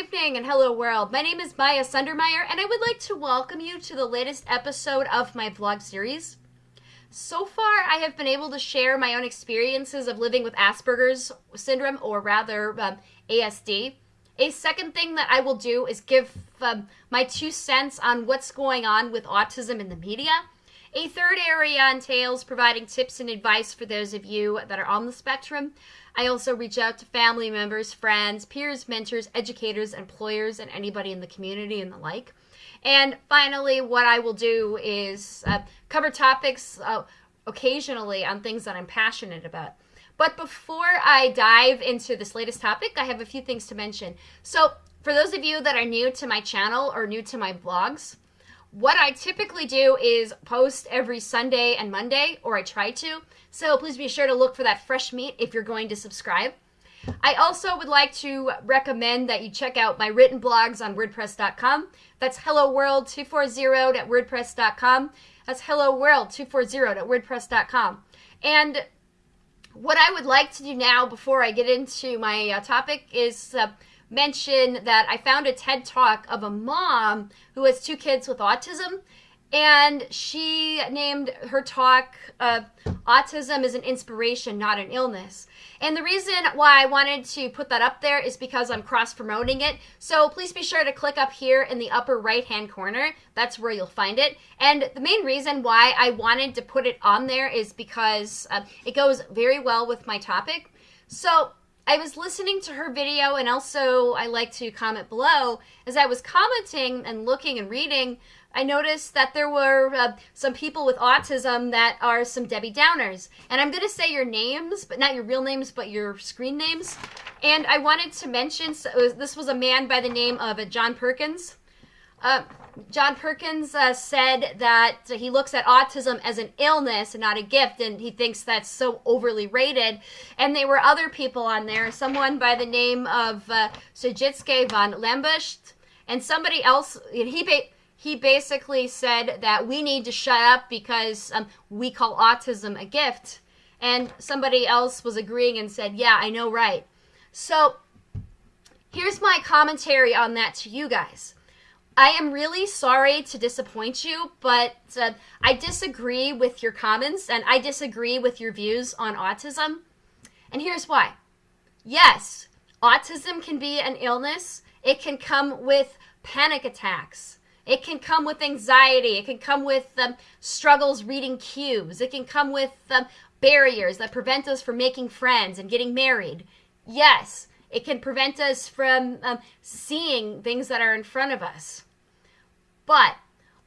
evening and hello world. My name is Maya Sundermeyer and I would like to welcome you to the latest episode of my vlog series. So far, I have been able to share my own experiences of living with Asperger's syndrome, or rather, um, ASD. A second thing that I will do is give um, my two cents on what's going on with autism in the media. A third area entails providing tips and advice for those of you that are on the spectrum. I also reach out to family members, friends, peers, mentors, educators, employers, and anybody in the community and the like. And finally, what I will do is uh, cover topics uh, occasionally on things that I'm passionate about. But before I dive into this latest topic, I have a few things to mention. So, for those of you that are new to my channel or new to my blogs, what I typically do is post every Sunday and Monday, or I try to. So please be sure to look for that fresh meat if you're going to subscribe. I also would like to recommend that you check out my written blogs on WordPress.com. That's hello world240 at WordPress.com. That's hello world240 at WordPress.com. And what I would like to do now before I get into my uh, topic is uh, mention that I found a TED talk of a mom who has two kids with autism and she named her talk uh, autism is an inspiration not an illness. And the reason why i wanted to put that up there is because i'm cross promoting it. So please be sure to click up here in the upper right hand corner. That's where you'll find it. And the main reason why i wanted to put it on there is because uh, it goes very well with my topic. So I was listening to her video and also I like to comment below. As I was commenting and looking and reading, I noticed that there were uh, some people with autism that are some Debbie Downers. And I'm going to say your names, but not your real names, but your screen names. And I wanted to mention so this was a man by the name of uh, John Perkins. Uh, John Perkins uh, said that he looks at autism as an illness and not a gift, and he thinks that's so overly rated. And there were other people on there, someone by the name of uh, Sajitske von Lambust, and somebody else. He he basically said that we need to shut up because um, we call autism a gift. And somebody else was agreeing and said, yeah, I know, right. So here's my commentary on that to you guys. I am really sorry to disappoint you, but uh, I disagree with your comments and I disagree with your views on autism. And here's why. Yes, autism can be an illness. It can come with panic attacks. It can come with anxiety. It can come with um, struggles reading cues. It can come with um, barriers that prevent us from making friends and getting married. Yes, it can prevent us from um, seeing things that are in front of us. But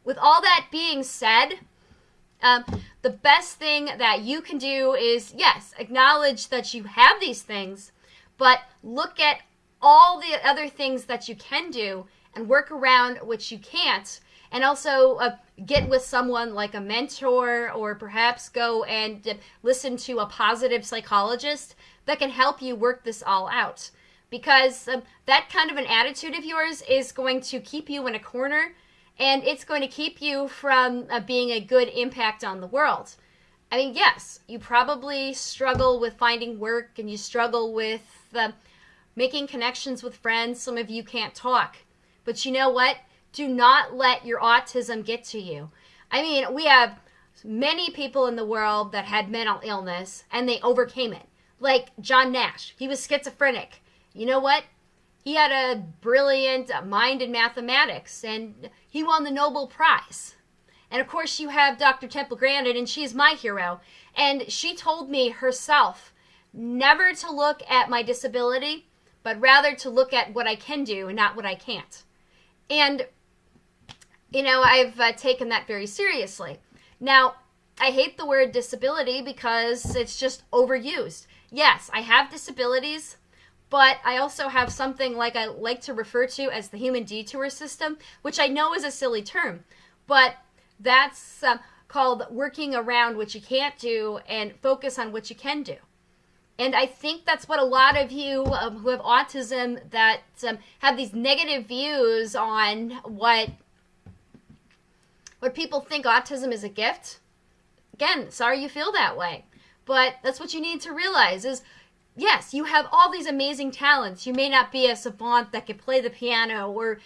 with all that being said, um, the best thing that you can do is, yes, acknowledge that you have these things, but look at all the other things that you can do and work around which you can't and also uh, get with someone like a mentor or perhaps go and listen to a positive psychologist that can help you work this all out because um, that kind of an attitude of yours is going to keep you in a corner and it's going to keep you from uh, being a good impact on the world. I mean, yes, you probably struggle with finding work and you struggle with uh, making connections with friends. Some of you can't talk. But you know what? Do not let your autism get to you. I mean, we have many people in the world that had mental illness and they overcame it. Like John Nash, he was schizophrenic. You know what? He had a brilliant mind in mathematics and he won the Nobel Prize. And of course, you have Dr. Temple Grandin, and she's my hero. And she told me herself never to look at my disability, but rather to look at what I can do and not what I can't. And, you know, I've uh, taken that very seriously. Now, I hate the word disability because it's just overused. Yes, I have disabilities, but I also have something like I like to refer to as the human detour system, which I know is a silly term, but that's uh, called working around what you can't do and focus on what you can do. And I think that's what a lot of you um, who have autism that um, have these negative views on what what people think autism is a gift. Again, sorry you feel that way. But that's what you need to realize is yes, you have all these amazing talents. You may not be a savant that can play the piano or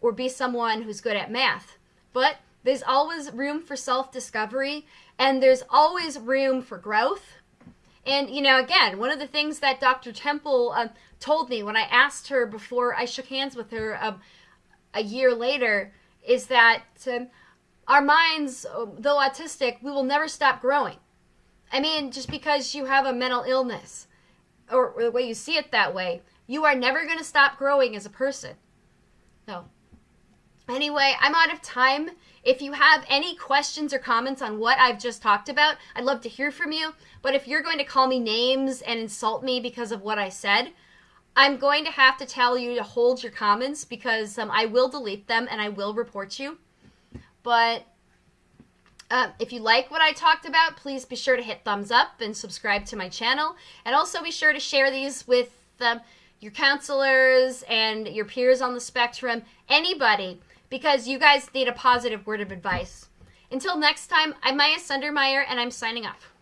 or be someone who's good at math, but there's always room for self-discovery and there's always room for growth. And you know, again, one of the things that Dr. Temple uh, told me when I asked her before I shook hands with her uh, a year later is that um, our minds, though autistic, we will never stop growing. I mean, just because you have a mental illness or, or the way you see it that way, you are never going to stop growing as a person. No. Anyway, I'm out of time. If you have any questions or comments on what I've just talked about, I'd love to hear from you. But if you're going to call me names and insult me because of what I said, I'm going to have to tell you to hold your comments because um, I will delete them and I will report you. But uh, if you like what I talked about, please be sure to hit thumbs up and subscribe to my channel. And also be sure to share these with um, your counselors and your peers on the spectrum, anybody, because you guys need a positive word of advice. Until next time, I'm Maya Sundermeyer, and I'm signing off.